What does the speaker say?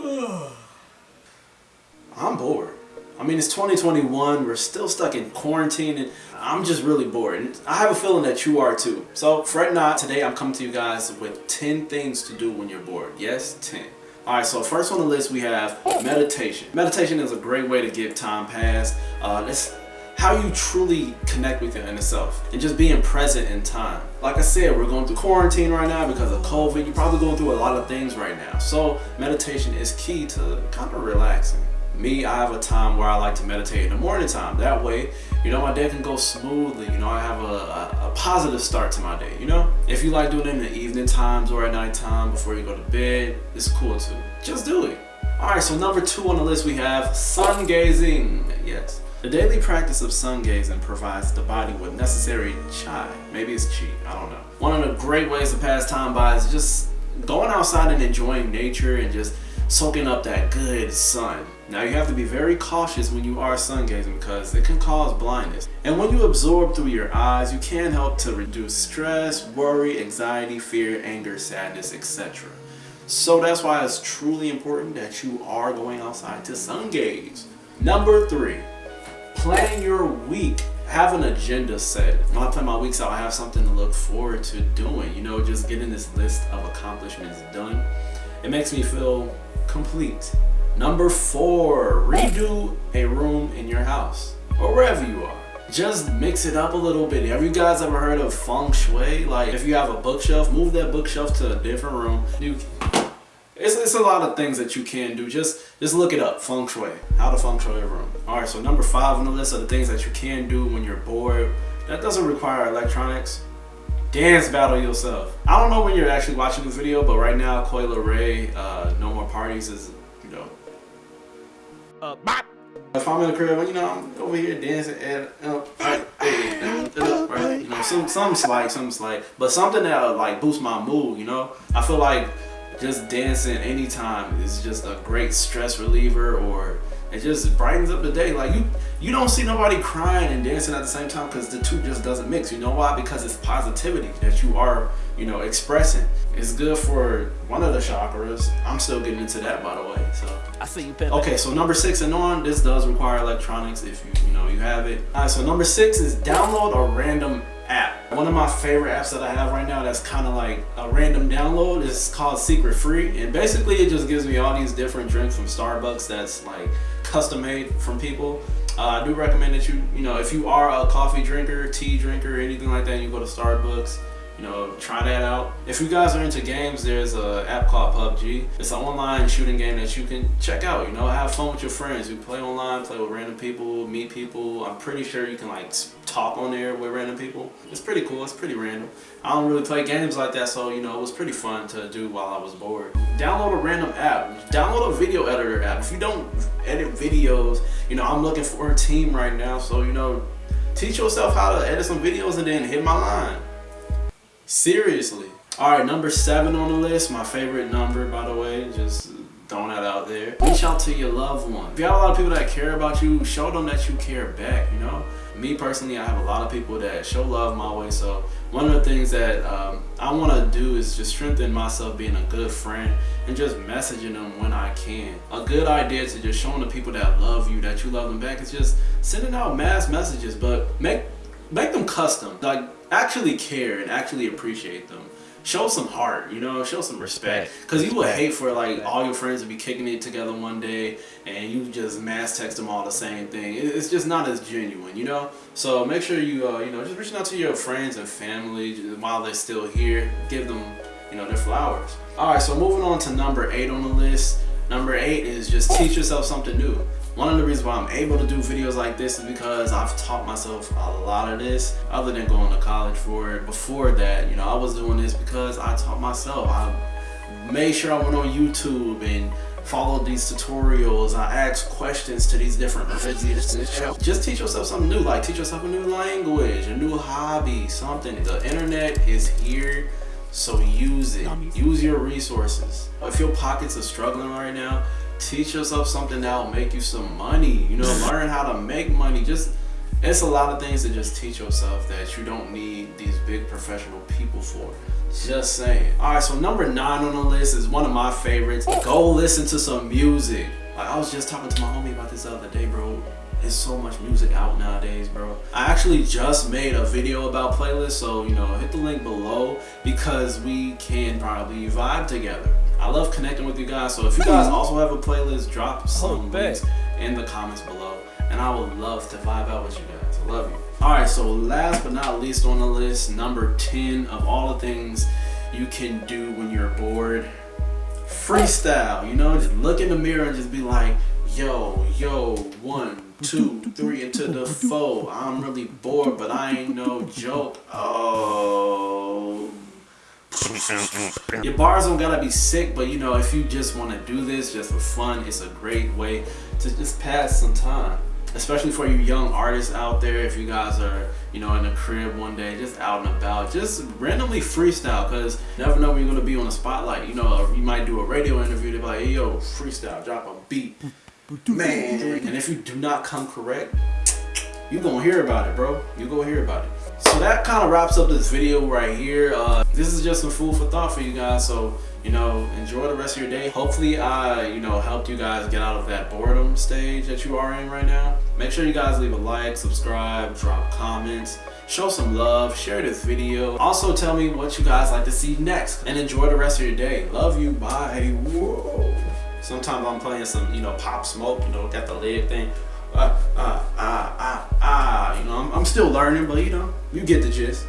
I'm bored. I mean, it's 2021. We're still stuck in quarantine and I'm just really bored. And I have a feeling that you are too. So fret not. Today I'm coming to you guys with 10 things to do when you're bored. Yes, 10. Alright, so first on the list we have meditation. Meditation is a great way to get time passed. Uh, it's how you truly connect with your inner self and just being present in time. Like I said, we're going through quarantine right now because of COVID. You're probably going through a lot of things right now. So meditation is key to kind of relaxing. Me, I have a time where I like to meditate in the morning time. That way, you know, my day can go smoothly. You know, I have a, a, a, positive start to my day, you know? If you like doing it in the evening times or at night time before you go to bed, it's cool too. Just do it. All right, so number two on the list, we have sun gazing. Yes. The daily practice of sun gazing provides the body with necessary chai. Maybe it's chi, I don't know. One of the great ways to pass time by is just going outside and enjoying nature and just soaking up that good sun. Now you have to be very cautious when you are sun gazing because it can cause blindness. And when you absorb through your eyes, you can help to reduce stress, worry, anxiety, fear, anger, sadness, etc. So that's why it's truly important that you are going outside to sun gaze. Number three, plan your week have an agenda set. When I plan my weeks out, I have something to look forward to doing. You know, just getting this list of accomplishments done. It makes me feel complete. Number four, redo a room in your house or wherever you are. Just mix it up a little bit. Have you guys ever heard of feng shui? Like if you have a bookshelf, move that bookshelf to a different room. You, it's, it's a lot of things that you can do. Just just look it up, feng shui, how to feng shui a room. All right, so number five on the list of the things that you can do when you're bored. That doesn't require electronics dance battle yourself. I don't know when you're actually watching this video, but right now, Coi Leray, uh, No More Parties is, you know. Uh, bop. If I'm in the crib, you know, I'm over here dancing and uh, right, right, you know, some some slight, some slight, but something that like boost my mood. You know, I feel like just dancing anytime is just a great stress reliever or it just brightens up the day. Like you, you don't see nobody crying and dancing at the same time because the two just doesn't mix. You know why? Because it's positivity that you are, you know, expressing. It's good for one of the chakras. I'm still getting into that, by the way. So I see you. Okay, so number six and on, this does require electronics if you, you know, you have it. All right, so number six is download a random app. One of my favorite apps that I have right now that's kind of like a random download is called Secret Free. And basically it just gives me all these different drinks from Starbucks that's like custom made from people. Uh, I do recommend that you, you know, if you are a coffee drinker, tea drinker, anything like that, you go to Starbucks, you know, try that out. If you guys are into games, there's an app called PUBG. It's an online shooting game that you can check out, you know, have fun with your friends. You play online, play with random people, meet people. I'm pretty sure you can like talk on there with random people. It's pretty cool, it's pretty random. I don't really play games like that, so you know, it was pretty fun to do while I was bored. Download a random app, download a video editor app. If you don't edit videos, you know, I'm looking for a team right now, so you know, teach yourself how to edit some videos and then hit my line. Seriously. All right, number seven on the list, my favorite number, by the way, just throwing that out there. Reach out to your loved one. If you have a lot of people that care about you, show them that you care back, you know? Me personally, I have a lot of people that show love my way, so one of the things that um, I want to do is just strengthen myself being a good friend and just messaging them when I can. A good idea to just showing the people that love you, that you love them back, is just sending out mass messages, but make make them custom. Like actually care and actually appreciate them. Show some heart, you know, show some respect. Because you would hate for like all your friends to be kicking it together one day and you just mass text them all the same thing. It's just not as genuine, you know? So make sure you, uh, you know, just reaching out to your friends and family while they're still here. Give them, you know, their flowers. All right, so moving on to number eight on the list. Number eight is just teach yourself something new. One of the reasons why I'm able to do videos like this is because I've taught myself a lot of this other than going to college for it. Before that, you know, I was doing this because I taught myself. I made sure I went on YouTube and followed these tutorials. I asked questions to these different Just teach yourself something new. Like teach yourself a new language, a new hobby, something. The internet is here, so use it. Use your resources. If your pockets are struggling right now, teach yourself something that'll make you some money you know learn how to make money just It's a lot of things to just teach yourself that you don't need these big professional people for. Just saying. Alright, so number nine on the list is one of my favorites. Go listen to some music. Like I was just talking to my homie about this the other day, bro. There's so much music out nowadays, bro. I actually just made a video about playlists, so you know, hit the link below because we can probably vibe together. I love connecting with you guys, so if you guys also have a playlist, drop oh, some links in the comments below, and I would love to vibe out with you guys. I love you. All right, so last but not least on the list, number 10 of all the things you can do when you're bored, freestyle. You know, just look in the mirror and just be like, yo, yo, one, two, three, into the four. I'm really bored, but I ain't no joke. Oh. Your bars don't gotta be sick, but you know, if you just wanna do this just for fun, it's a great way to just pass some time. Especially for you young artists out there, if you guys are, you know, in the crib one day, just out and about, just randomly freestyle, because never know when you're gonna be on the spotlight. You know, you might do a radio interview, they're like, hey, yo, freestyle, drop a beat. Man, and if you do not come correct, you gonna hear about it, bro. You gonna hear about it. So that kind of wraps up this video right here. Uh, this is just some food for thought for you guys. So, you know, enjoy the rest of your day. Hopefully I, you know, helped you guys get out of that boredom stage that you are in right now. Make sure you guys leave a like, subscribe, drop comments, show some love, share this video. Also tell me what you guys like to see next and enjoy the rest of your day. Love you, bye. Whoa. Sometimes I'm playing some, you know, pop smoke, you know, got the leg thing. Ah, ah, ah, ah, ah. You know, I'm, I'm still learning, but you know, you get the gist.